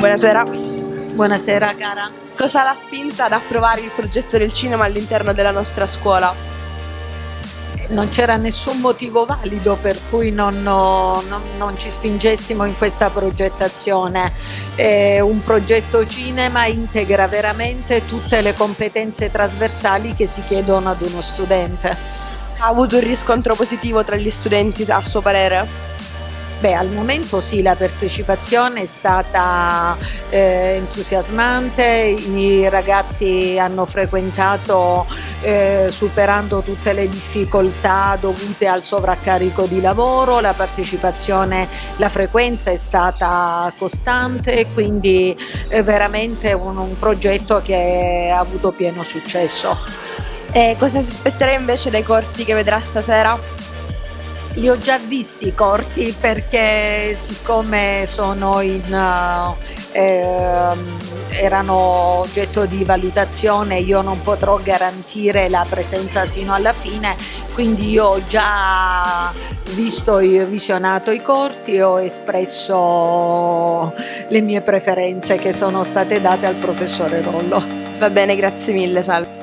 Buonasera. Buonasera cara. Cosa l'ha spinta ad approvare il progetto del cinema all'interno della nostra scuola? Non c'era nessun motivo valido per cui non, non, non ci spingessimo in questa progettazione. Eh, un progetto cinema integra veramente tutte le competenze trasversali che si chiedono ad uno studente. Ha avuto un riscontro positivo tra gli studenti a suo parere? Beh, al momento sì, la partecipazione è stata eh, entusiasmante, i ragazzi hanno frequentato eh, superando tutte le difficoltà dovute al sovraccarico di lavoro, la partecipazione, la frequenza è stata costante, quindi è veramente un, un progetto che ha avuto pieno successo. E cosa si aspetterà invece dai corti che vedrà stasera? Li ho già visti i corti perché siccome sono in, eh, erano oggetto di valutazione io non potrò garantire la presenza sino alla fine, quindi io ho già visto e visionato i corti e ho espresso le mie preferenze che sono state date al professore Rollo. Va bene, grazie mille, salve.